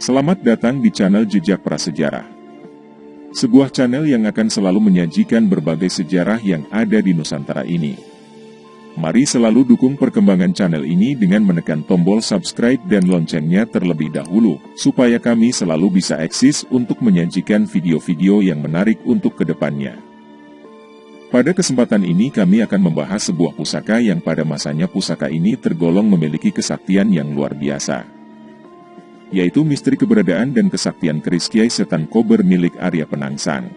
Selamat datang di channel Jejak Prasejarah. Sebuah channel yang akan selalu menyajikan berbagai sejarah yang ada di Nusantara ini. Mari selalu dukung perkembangan channel ini dengan menekan tombol subscribe dan loncengnya terlebih dahulu, supaya kami selalu bisa eksis untuk menyajikan video-video yang menarik untuk ke depannya. Pada kesempatan ini kami akan membahas sebuah pusaka yang pada masanya pusaka ini tergolong memiliki kesaktian yang luar biasa yaitu misteri keberadaan dan kesaktian keris Kiai Setan Kober milik Arya Penangsang.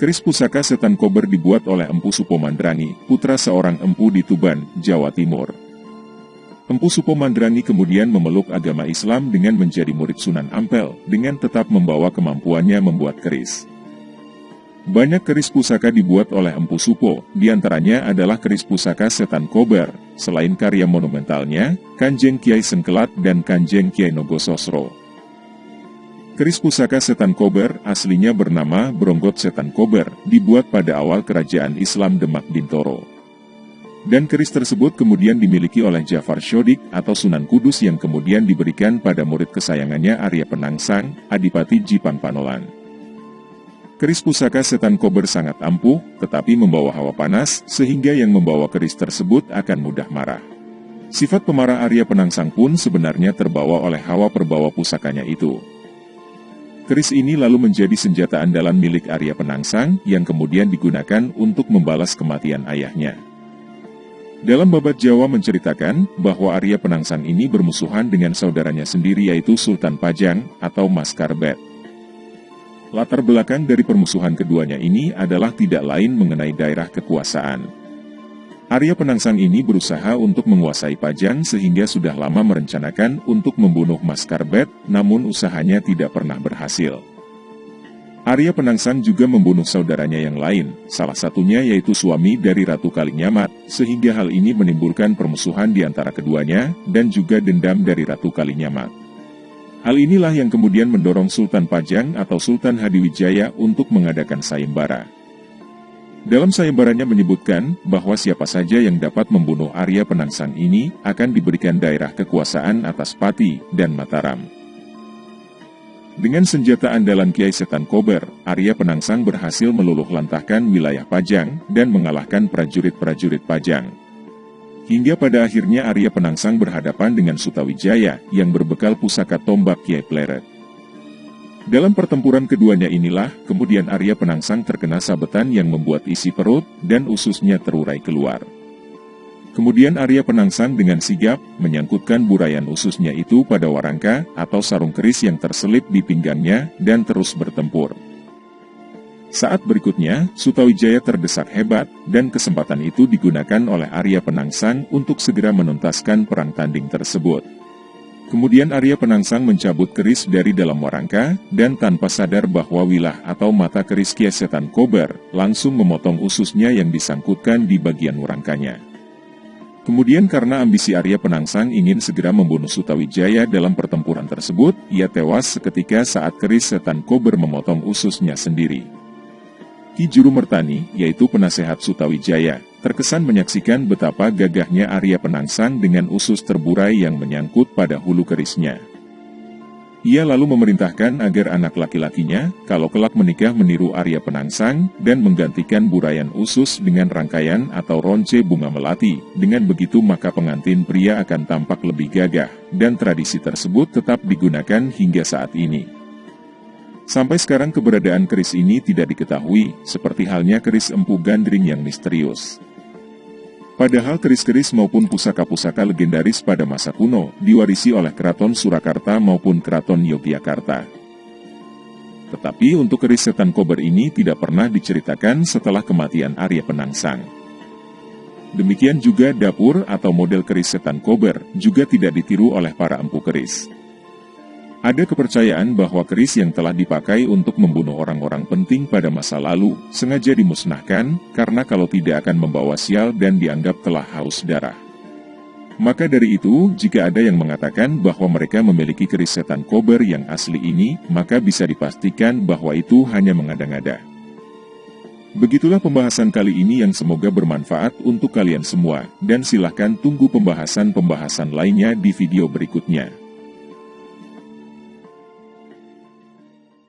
Keris pusaka Setan Kober dibuat oleh Empu Supomandrani, putra seorang empu di Tuban, Jawa Timur. Empu Supomandrani kemudian memeluk agama Islam dengan menjadi murid Sunan Ampel, dengan tetap membawa kemampuannya membuat keris. Banyak keris pusaka dibuat oleh Empu Supo, di antaranya adalah keris pusaka Setan Kober, selain karya monumentalnya, Kanjeng Kiai Sengkelat dan Kanjeng Kiai Nogososro. Keris pusaka Setan Kober aslinya bernama Bronggot Setan Kober, dibuat pada awal kerajaan Islam Demak Bintoro. Dan keris tersebut kemudian dimiliki oleh Jafar Shodik atau Sunan Kudus yang kemudian diberikan pada murid kesayangannya Arya Penangsang, Adipati Jipang Panolan. Keris pusaka setan kober sangat ampuh, tetapi membawa hawa panas, sehingga yang membawa keris tersebut akan mudah marah. Sifat pemarah Arya Penangsang pun sebenarnya terbawa oleh hawa perbawa pusakanya itu. Keris ini lalu menjadi senjata andalan milik Arya Penangsang, yang kemudian digunakan untuk membalas kematian ayahnya. Dalam babat Jawa menceritakan bahwa Arya Penangsang ini bermusuhan dengan saudaranya sendiri yaitu Sultan Pajang atau Mas Karbet. Latar belakang dari permusuhan keduanya ini adalah tidak lain mengenai daerah kekuasaan. Arya Penangsang ini berusaha untuk menguasai Pajang sehingga sudah lama merencanakan untuk membunuh Mas Karbet, namun usahanya tidak pernah berhasil. Arya Penangsang juga membunuh saudaranya yang lain, salah satunya yaitu suami dari Ratu Kalinyamat, sehingga hal ini menimbulkan permusuhan di antara keduanya, dan juga dendam dari Ratu Kalinyamat. Hal inilah yang kemudian mendorong Sultan Pajang atau Sultan Hadiwijaya untuk mengadakan sayembara. Dalam sayembaranya menyebutkan bahwa siapa saja yang dapat membunuh Arya Penangsang ini akan diberikan daerah kekuasaan atas Pati dan Mataram. Dengan senjata andalan Kiai Setan Kober, Arya Penangsang berhasil meluluh lantahkan wilayah Pajang dan mengalahkan prajurit-prajurit Pajang. Hingga pada akhirnya Arya Penangsang berhadapan dengan Sutawijaya yang berbekal pusaka tombak Kiai Pleret. Dalam pertempuran keduanya inilah, kemudian Arya Penangsang terkena sabetan yang membuat isi perut dan ususnya terurai keluar. Kemudian Arya Penangsang dengan sigap menyangkutkan burayan ususnya itu pada warangka atau sarung keris yang terselip di pinggangnya dan terus bertempur. Saat berikutnya, Sutawijaya terdesak hebat, dan kesempatan itu digunakan oleh Arya Penangsang untuk segera menuntaskan perang tanding tersebut. Kemudian Arya Penangsang mencabut keris dari dalam warangka, dan tanpa sadar bahwa wilah atau mata keris kiesetan kober, langsung memotong ususnya yang disangkutkan di bagian warangkanya. Kemudian karena ambisi Arya Penangsang ingin segera membunuh Sutawijaya dalam pertempuran tersebut, ia tewas seketika saat keris setan kober memotong ususnya sendiri. Ki Juru Mertani, yaitu penasehat Sutawijaya, terkesan menyaksikan betapa gagahnya Arya Penangsang dengan usus terburai yang menyangkut pada hulu kerisnya. Ia lalu memerintahkan agar anak laki-lakinya, kalau kelak menikah meniru Arya Penangsang, dan menggantikan burayan usus dengan rangkaian atau ronce bunga melati. Dengan begitu maka pengantin pria akan tampak lebih gagah, dan tradisi tersebut tetap digunakan hingga saat ini. Sampai sekarang keberadaan keris ini tidak diketahui, seperti halnya keris empu gandring yang misterius. Padahal keris-keris maupun pusaka-pusaka legendaris pada masa kuno diwarisi oleh keraton Surakarta maupun keraton Yogyakarta. Tetapi untuk keris setan kober ini tidak pernah diceritakan setelah kematian Arya Penangsang. Demikian juga dapur atau model keris setan kober juga tidak ditiru oleh para empu keris. Ada kepercayaan bahwa keris yang telah dipakai untuk membunuh orang-orang penting pada masa lalu sengaja dimusnahkan karena kalau tidak akan membawa sial dan dianggap telah haus darah. Maka dari itu, jika ada yang mengatakan bahwa mereka memiliki keris setan kober yang asli ini, maka bisa dipastikan bahwa itu hanya mengada-ngada. Begitulah pembahasan kali ini yang semoga bermanfaat untuk kalian semua, dan silahkan tunggu pembahasan-pembahasan lainnya di video berikutnya.